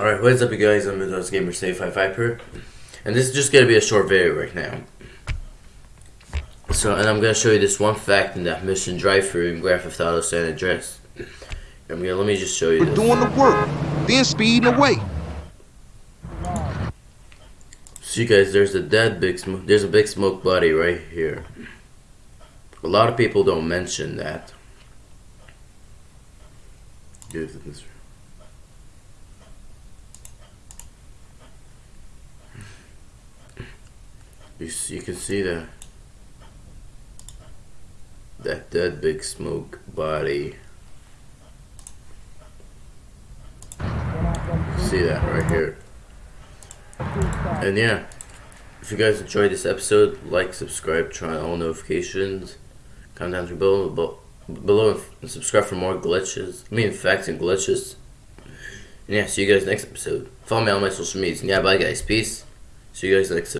Alright, what is up you guys? I'm Windows Gamer Save 5 Viper. And this is just gonna be a short video right now. So, and I'm gonna show you this one fact in that mission drive-through in Grand Theft Auto San Andreas. I'm gonna, let me just show you We're this. doing the work, then speeding away. See guys, there's a dead big smoke, there's a big smoke body right here. A lot of people don't mention that. Give it this. You you can see that that dead big smoke body. See that right here. And yeah, if you guys enjoyed this episode, like, subscribe, turn on all notifications, comment down below, below, and subscribe for more glitches. I mean, facts and glitches. And yeah, see you guys next episode. Follow me on my social medias. And yeah, bye guys. Peace. See you guys next